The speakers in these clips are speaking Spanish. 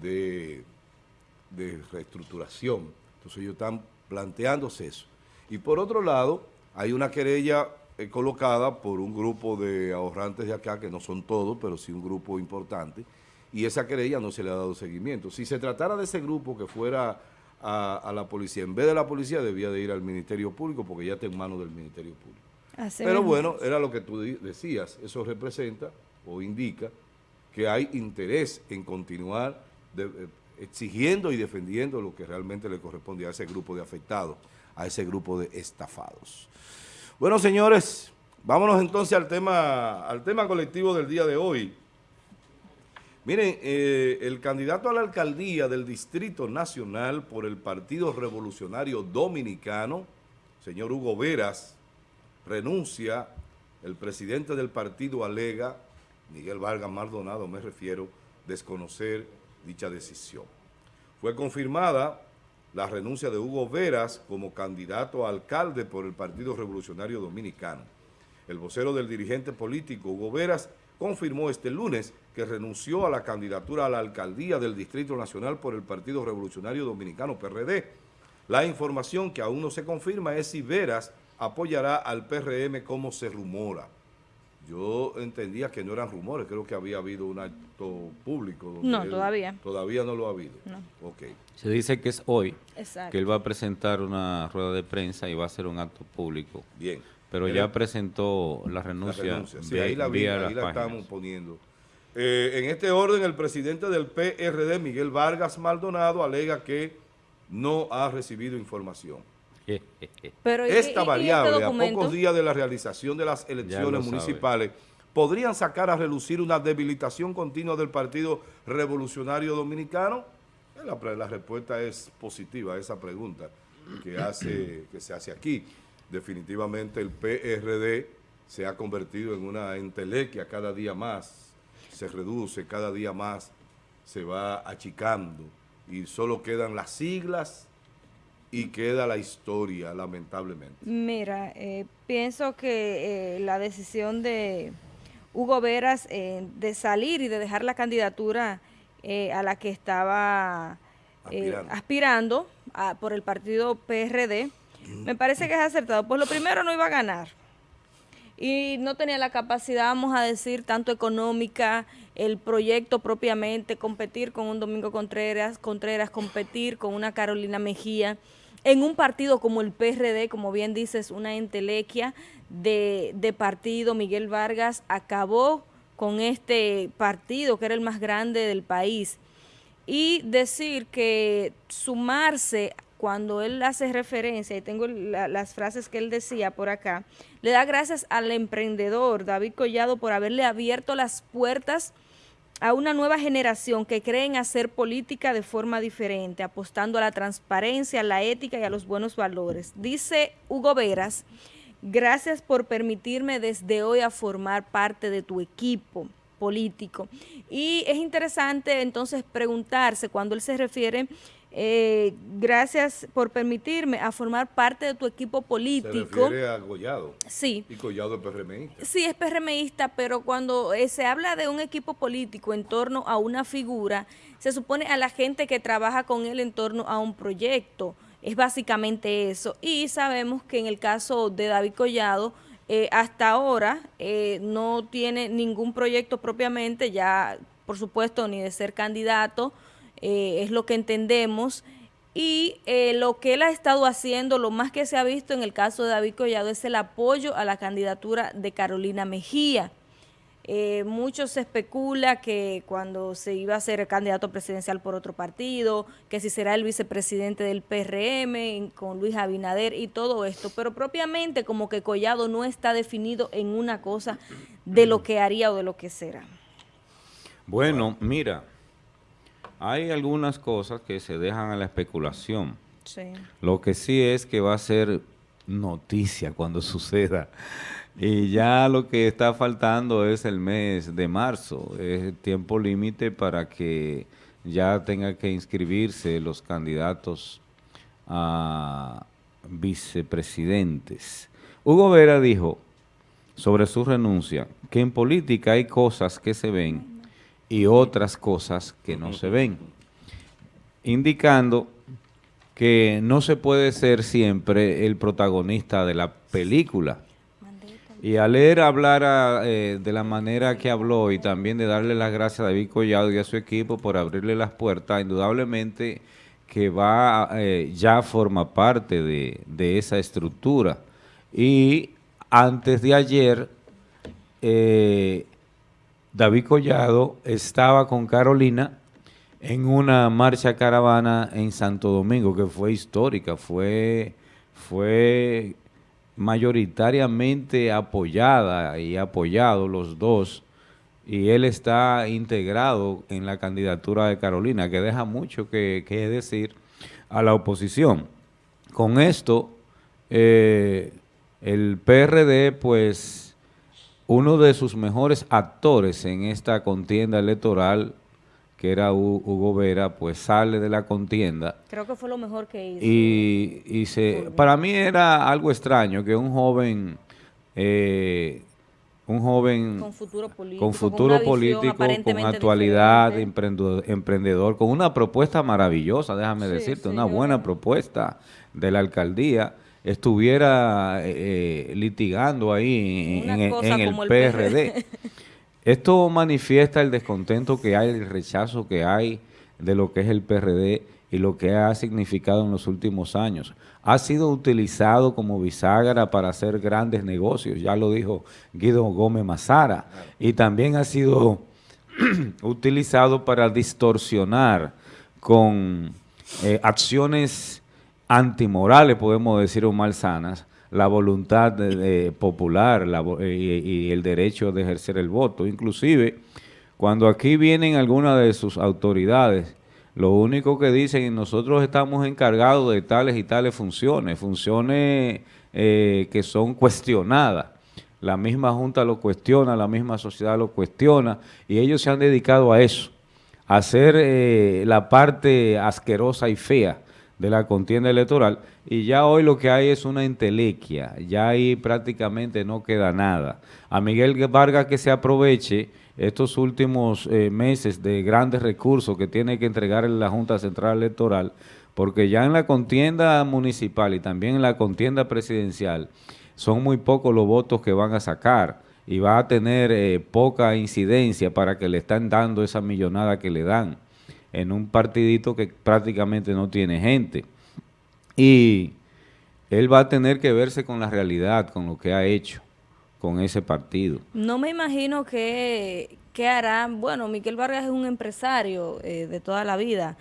de, de reestructuración. Entonces ellos están planteándose eso. Y por otro lado, hay una querella eh, colocada por un grupo de ahorrantes de acá, que no son todos, pero sí un grupo importante, y esa querella no se le ha dado seguimiento. Si se tratara de ese grupo que fuera a, la policía, en vez de la policía debía de ir al Ministerio Público, porque ya está en manos del Ministerio Público. pero bueno, era lo que tú decías, eso representa o indica que hay interés en continuar eh, exigiendo y defendiendo lo que realmente le corresponde a ese grupo de afectados, a ese grupo de estafados. Bueno, señores, vámonos entonces al tema, al tema colectivo del día de hoy. Miren, eh, el candidato a la alcaldía del Distrito Nacional por el Partido Revolucionario Dominicano, señor Hugo Veras, renuncia, el presidente del partido alega, Miguel Vargas Maldonado me refiero, desconocer dicha decisión. Fue confirmada la renuncia de Hugo Veras como candidato a alcalde por el Partido Revolucionario Dominicano. El vocero del dirigente político Hugo Veras confirmó este lunes que renunció a la candidatura a la alcaldía del Distrito Nacional por el Partido Revolucionario Dominicano, PRD. La información que aún no se confirma es si Veras apoyará al PRM como se rumora. Yo entendía que no eran rumores, creo que había habido un acto público. no, todavía. Todavía no lo ha habido. No. Okay. Se dice que es hoy, que él va a presentar una rueda de prensa y va a hacer un acto público. Bien. Pero ya presentó la renuncia. Sí, ahí la, vi, ahí la estamos poniendo. Eh, en este orden, el presidente del PRD, Miguel Vargas Maldonado, alega que no ha recibido información. Pero Esta variable, a pocos días de la realización de las elecciones municipales, podrían sacar a relucir una debilitación continua del Partido Revolucionario Dominicano? Eh, la, la respuesta es positiva a esa pregunta que, hace, que se hace aquí. Definitivamente el PRD se ha convertido en una entelequia cada día más, se reduce cada día más, se va achicando y solo quedan las siglas y queda la historia, lamentablemente. Mira, eh, pienso que eh, la decisión de Hugo Veras eh, de salir y de dejar la candidatura a la que estaba aspirando, por el partido PRD, me parece que es acertado. Pues lo primero no iba a ganar y no tenía la capacidad, vamos a decir, tanto económica, el proyecto propiamente, competir con un Domingo Contreras, Contreras, competir con una Carolina Mejía, en un partido como el PRD, como bien dices, una entelequia de, de partido, Miguel Vargas acabó con este partido que era el más grande del país. Y decir que sumarse cuando él hace referencia, y tengo las frases que él decía por acá, le da gracias al emprendedor David Collado por haberle abierto las puertas a una nueva generación que cree en hacer política de forma diferente, apostando a la transparencia, a la ética y a los buenos valores. Dice Hugo Veras, gracias por permitirme desde hoy a formar parte de tu equipo político. Y es interesante entonces preguntarse cuando él se refiere eh, gracias por permitirme a formar parte de tu equipo político. Se refiere a Collado. Sí. Y Collado es PRMista. Sí, es PRMista, pero cuando eh, se habla de un equipo político en torno a una figura, se supone a la gente que trabaja con él en torno a un proyecto. Es básicamente eso. Y sabemos que en el caso de David Collado, eh, hasta ahora no tiene ningún proyecto propiamente, ya por supuesto ni de ser candidato, eh, es lo que entendemos. Y eh, lo que él ha estado haciendo, lo más que se ha visto en el caso de David Collado, es el apoyo a la candidatura de Carolina Mejía. Eh, mucho se especula que cuando se iba a ser candidato presidencial por otro partido, que si será el vicepresidente del PRM con Luis Abinader y todo esto, pero propiamente como que Collado no está definido en una cosa de lo que haría o de lo que será. Bueno, mira, hay algunas cosas que se dejan a la especulación. Lo que sí es que va a ser noticia cuando suceda. Y ya lo que está faltando es el mes de marzo, es el tiempo límite para que ya tenga que inscribirse los candidatos a vicepresidentes. Hugo Vera dijo sobre su renuncia que en política hay cosas que se ven y otras cosas que no se ven. indicando que no se puede ser siempre el protagonista de la película. Y al leer hablar eh, de la manera que habló y también de darle las gracias a David Collado y a su equipo por abrirle las puertas, indudablemente que va eh, ya forma parte de, de, esa estructura. Y antes de ayer, eh, David Collado estaba con Carolina en una marcha caravana en Santo Domingo que fue histórica, fue, fue mayoritariamente apoyada y apoyado los dos y él está integrado en la candidatura de Carolina, que deja mucho que, decir a la oposición. Con esto, eh, el PRD, pues, uno de sus mejores actores en esta contienda electoral que era Hugo Vera, pues sale de la contienda. Creo que fue lo mejor que hizo. Y, se, para mí era algo extraño que un joven, eh, un joven con futuro político, con, futuro político, con actualidad, emprendedor, con una propuesta maravillosa, déjame decirte, una buena propuesta de la alcaldía, estuviera eh, eh, litigando ahí en, el, PRD. Esto manifiesta el descontento que hay, el rechazo que hay de lo que es el PRD y lo que ha significado en los últimos años. Ha sido utilizado como bisagra para hacer grandes negocios, ya lo dijo Guido Gómez Mazara, y también ha sido utilizado para distorsionar con eh, acciones antimorales, podemos decir, o malsanas, la voluntad popular y, el derecho de ejercer el voto. Inclusive, cuando aquí vienen algunas de sus autoridades, lo único que dicen, nosotros estamos encargados de tales y tales funciones, funciones eh, que son cuestionadas. La misma Junta lo cuestiona, la misma sociedad lo cuestiona, y ellos se han dedicado a eso, a hacer eh, la parte asquerosa y fea de la contienda electoral y ya hoy lo que hay es una entelequia, ya ahí prácticamente no queda nada. A Miguel Vargas que se aproveche estos últimos eh, meses de grandes recursos que tiene que entregar en la Junta Central Electoral, porque ya en la contienda municipal y también en la contienda presidencial son muy pocos los votos que van a sacar y va a tener eh, poca incidencia para que le están dando esa millonada que le dan en un partidito que prácticamente no tiene gente. Y él va a tener que verse con la realidad, con lo que ha hecho con ese partido. No me imagino que, hará, bueno, Miquel Vargas es un empresario eh, de toda la vida,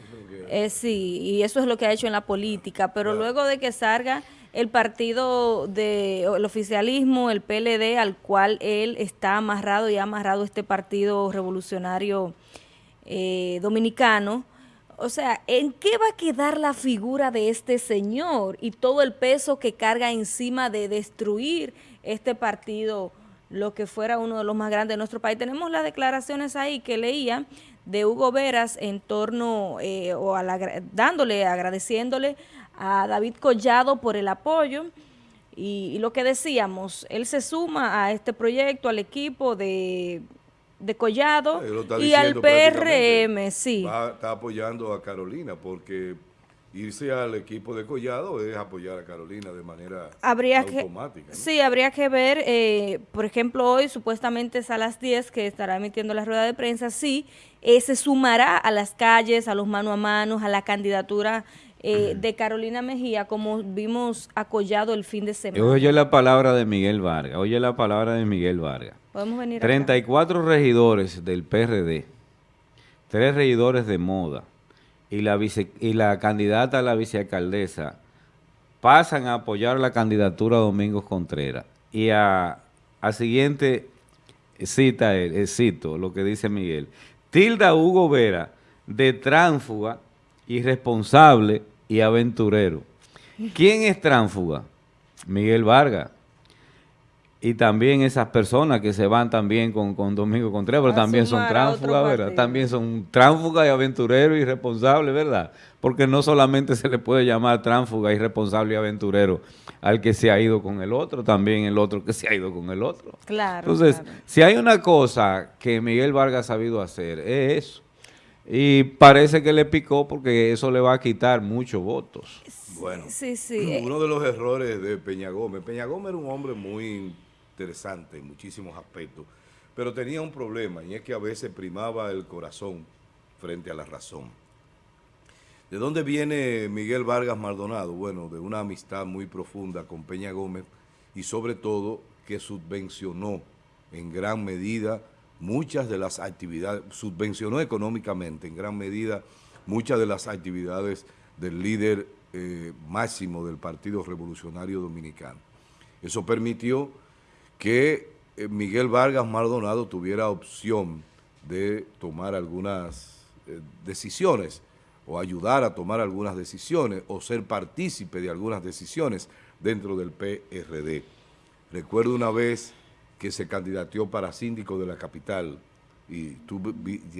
eh, sí, y eso es lo que ha hecho en la política, pero luego de que salga el partido de el oficialismo, el PLD, al cual él está amarrado y ha amarrado este partido revolucionario eh, dominicano, o sea, ¿en qué va a quedar la figura de este señor y todo el peso que carga encima de destruir este partido, lo que fuera uno de los más grandes de nuestro país? Tenemos las declaraciones ahí que leía de Hugo Veras en torno, eh, o dándole, agradeciéndole a David Collado por el apoyo, y, lo que decíamos, él se suma a este proyecto, al equipo de de Collado y al PRM, sí. está apoyando a Carolina porque irse al equipo de Collado es apoyar a Carolina de manera habría automática. Que, Sí, habría que ver, eh, por ejemplo, hoy supuestamente es a las 10 que estará emitiendo la rueda de prensa, sí, eh, se sumará a las calles, a los mano a mano, a la candidatura eh, de Carolina Mejía, como vimos a Collado el fin de semana. Oye la palabra de Miguel Vargas, oye la palabra de Miguel Vargas. Podemos venir 34 regidores del PRD, tres regidores de moda y la, y la candidata a la vicealcaldesa pasan a apoyar la candidatura de Domingos Contreras. Y a, a siguiente cita él, eh, cito lo que dice Miguel, tilda Hugo Vera de tránfuga, irresponsable y aventurero. ¿Quién es tránfuga? Miguel Vargas y también esas personas que se van también con, con Domingo Contreras, pero también son tránsfugas, ¿verdad? También son tránsfugas y aventureros y responsables, ¿verdad? Porque no solamente se le puede llamar tránsfuga, irresponsable y aventurero al que se ha ido con el otro, también el otro que se ha ido con el otro. Claro. Entonces, si hay una cosa que Miguel Vargas ha sabido hacer, es eso. Y parece que le picó porque eso le va a quitar muchos votos. Bueno, sí, sí. uno de los errores de Peña Gómez. Peña Gómez era un hombre muy interesante en muchísimos aspectos, pero tenía un problema y es que a veces primaba el corazón frente a la razón. ¿De dónde viene Miguel Vargas Maldonado? Bueno, de una amistad muy profunda con Peña Gómez y sobre todo que subvencionó en gran medida muchas de las actividades, subvencionó económicamente en gran medida muchas de las actividades del líder eh, máximo del Partido Revolucionario Dominicano. Eso permitió que eh, Miguel Vargas Maldonado tuviera opción de tomar algunas eh, decisiones o ayudar a tomar algunas decisiones o ser partícipe de algunas decisiones dentro del PRD. Recuerdo una vez que se candidateó para síndico de la capital y,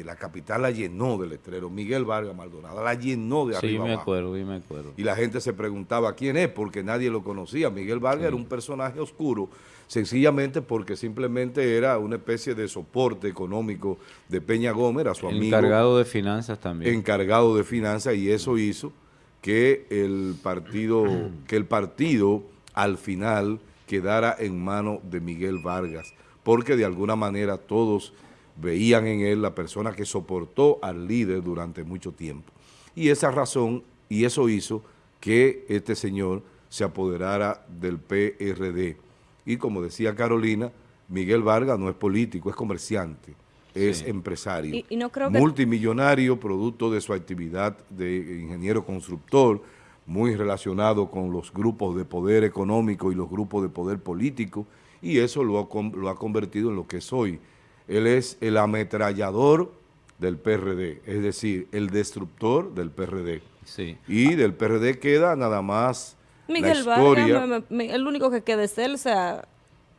la capital la llenó de letrero. Miguel Vargas Maldonado la llenó de arriba Sí, me acuerdo, sí me acuerdo. Y la gente se preguntaba quién es porque nadie lo conocía. Miguel Vargas era un personaje oscuro, sencillamente porque simplemente era una especie de soporte económico de Peña Gómez, era su amigo. Encargado de finanzas también. Encargado de finanzas y eso hizo que el partido, que el partido al final quedara en mano de Miguel Vargas, porque de alguna manera todos veían en él la persona que soportó al líder durante mucho tiempo. Y esa razón, y eso hizo que este señor se apoderara del PRD. Y como decía Carolina, Miguel Vargas no es político, es comerciante, es empresario, multimillonario, producto de su actividad de ingeniero constructor, muy relacionado con los grupos de poder económico y los grupos de poder político, y eso lo ha, lo ha convertido en lo que es hoy. Él es el ametrallador del PRD, es decir, el destructor del PRD. Sí. Y del PRD queda nada más Miguel la historia. el único que queda es él, o sea...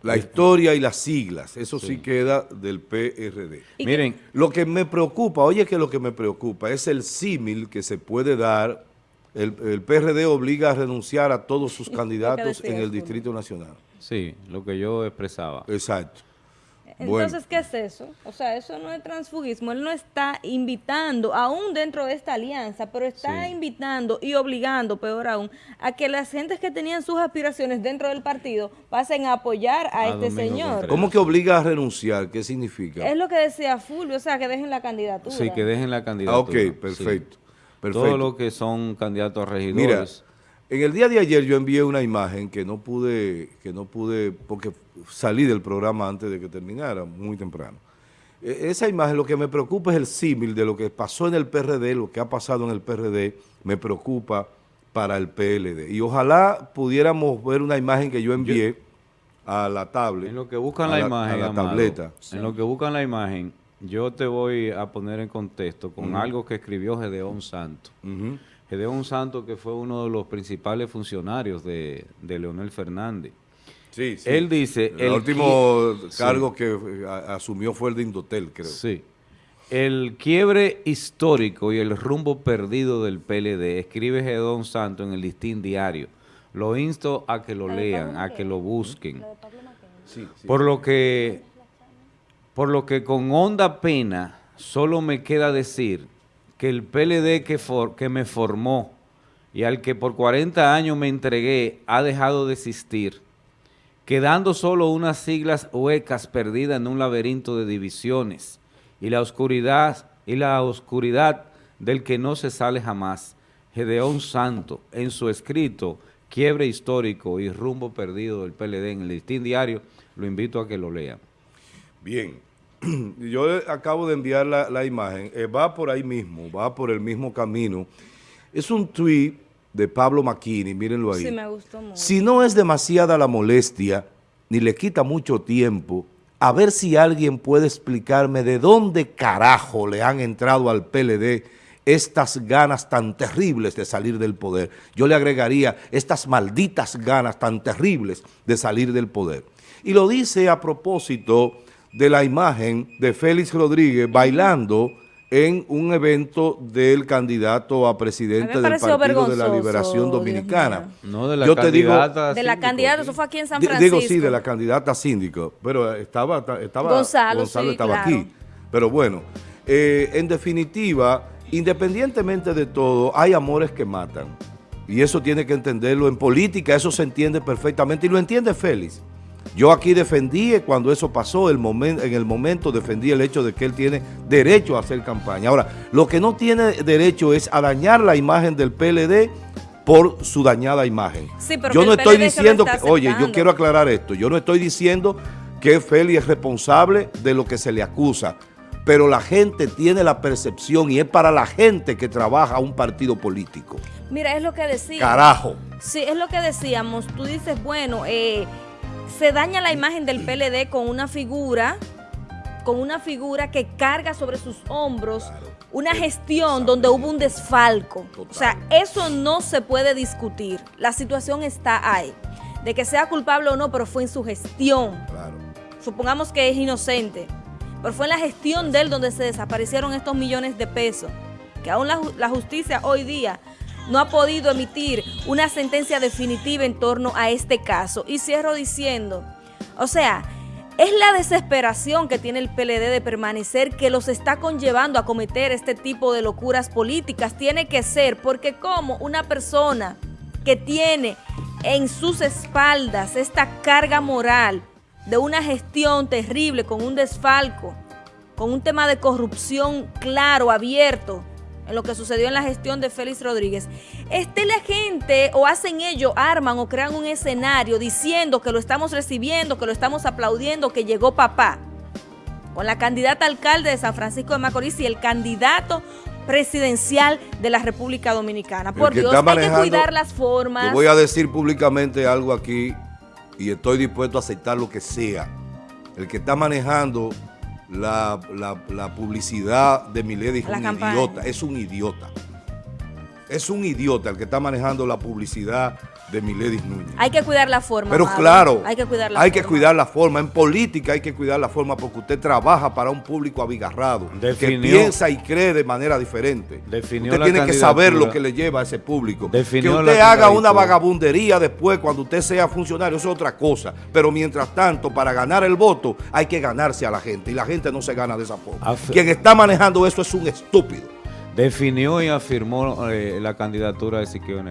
La historia y las siglas, eso sí, queda del PRD. Miren, lo que me preocupa, oye que lo que me preocupa es el símil que se puede dar el, PRD obliga a renunciar a todos sus candidatos en el Distrito Nacional. Sí, lo que yo expresaba. Exacto. Entonces, ¿qué es eso? O sea, eso no es transfugismo. Él no está invitando, aún dentro de esta alianza, pero está invitando y obligando, peor aún, a que las gentes que tenían sus aspiraciones dentro del partido pasen a apoyar a, este señor. ¿Cómo que obliga a renunciar? ¿Qué significa? Es lo que decía Fulvio, o sea, que dejen la candidatura. Sí, que dejen la candidatura. Ah, ok, perfecto. Todo lo que son candidatos a regidores. Mira, en el día de ayer yo envié una imagen que no pude, que no pude, porque salí del programa antes de que terminara, muy temprano. E, esa imagen lo que me preocupa es el símil de lo que pasó en el PRD, lo que ha pasado en el PRD, me preocupa para el PLD. Y ojalá pudiéramos ver una imagen que yo envié a la tablet. En lo que buscan la, imagen, a la tableta. En lo que buscan la imagen, yo te voy a poner en contexto con algo que escribió Gedeón Santo. Gedeón Santo que fue uno de los principales funcionarios de, Leonel Fernández. Sí, sí. Él dice... El, último cargo que asumió fue el de Indotel, creo. Sí. El quiebre histórico y el rumbo perdido del PLD, escribe Gedeón Santo en el Listín Diario. Lo insto a que lo lean, a que lo busquen. Por lo que por lo que con honda pena solo me queda decir que el PLD que, me formó y al que por 40 años me entregué ha dejado de existir, quedando solo unas siglas huecas perdidas en un laberinto de divisiones y la oscuridad, y la oscuridad del que no se sale jamás. Gedeón Santo, en su escrito Quiebre Histórico y Rumbo Perdido del PLD en el Listín Diario, lo invito a que lo lean. Bien, yo acabo de enviar la, imagen, eh, va por ahí mismo, va por el mismo camino. Es un tweet de Pablo Maquini, mírenlo ahí. Sí, me gustó mucho. Si no es demasiada la molestia, ni le quita mucho tiempo, a ver si alguien puede explicarme de dónde carajo le han entrado al PLD estas ganas tan terribles de salir del poder. Yo le agregaría estas malditas ganas tan terribles de salir del poder. Y lo dice a propósito de la imagen de Félix Rodríguez bailando en un evento del candidato a presidente del Partido de la Liberación Dominicana. No, de la candidata De la candidata, eso fue aquí en San Francisco. Digo, sí, de la candidata síndico, pero estaba, estaba Gonzalo, estaba aquí. Pero bueno, eh, en definitiva, independientemente de todo, hay amores que matan. Y eso tiene que entenderlo. En política eso se entiende perfectamente y lo entiende Félix. Yo aquí defendí cuando eso pasó, el momento, en el momento defendí el hecho de que él tiene derecho a hacer campaña. Ahora, lo que no tiene derecho es a dañar la imagen del PLD por su dañada imagen. yo no estoy diciendo que, oye, yo quiero aclarar esto, yo no estoy diciendo que Félix es responsable de lo que se le acusa, pero la gente tiene la percepción y es para la gente que trabaja un partido político. Mira, es lo que decíamos. Carajo. Sí, es lo que decíamos. Tú dices, bueno, eh, se daña la imagen del PLD con una figura, con una figura que carga sobre sus hombros una gestión donde hubo un desfalco. O sea, eso no se puede discutir. La situación está ahí. De que sea culpable o no, pero fue en su gestión. Supongamos que es inocente. Pero fue en la gestión de él donde se desaparecieron estos millones de pesos. Que aún la, la justicia hoy día no ha podido emitir una sentencia definitiva en torno a este caso. Y cierro diciendo, o sea, es la desesperación que tiene el PLD de permanecer que los está conllevando a cometer este tipo de locuras políticas. Tiene que ser porque como una persona que tiene en sus espaldas esta carga moral de una gestión terrible con un desfalco, con un tema de corrupción claro, abierto, en lo que sucedió en la gestión de Félix Rodríguez, esté la gente o hacen ellos, arman o crean un escenario diciendo que lo estamos recibiendo, que lo estamos aplaudiendo, que llegó papá, con la candidata alcalde de San Francisco de Macorís y el candidato presidencial de la República Dominicana. Por Dios, hay que cuidar las formas. Yo voy a decir públicamente algo aquí y estoy dispuesto a aceptar lo que sea. El que está manejando la, la, publicidad de Milady es un idiota, es un idiota. Es un idiota el que está manejando la publicidad de Miledis Núñez. Hay que cuidar la forma. Pero claro, hay que cuidar la hay forma. que cuidar la forma. En política hay que cuidar la forma porque usted trabaja para un público abigarrado, que piensa y cree de manera diferente. Definió usted tiene que saber lo que le lleva a ese público. que usted haga una vagabundería después cuando usted sea funcionario, eso es otra cosa. Pero mientras tanto, para ganar el voto hay que ganarse a la gente y la gente no se gana de esa forma. Quien está manejando eso es un estúpido. Definió y afirmó eh, la candidatura de Siquio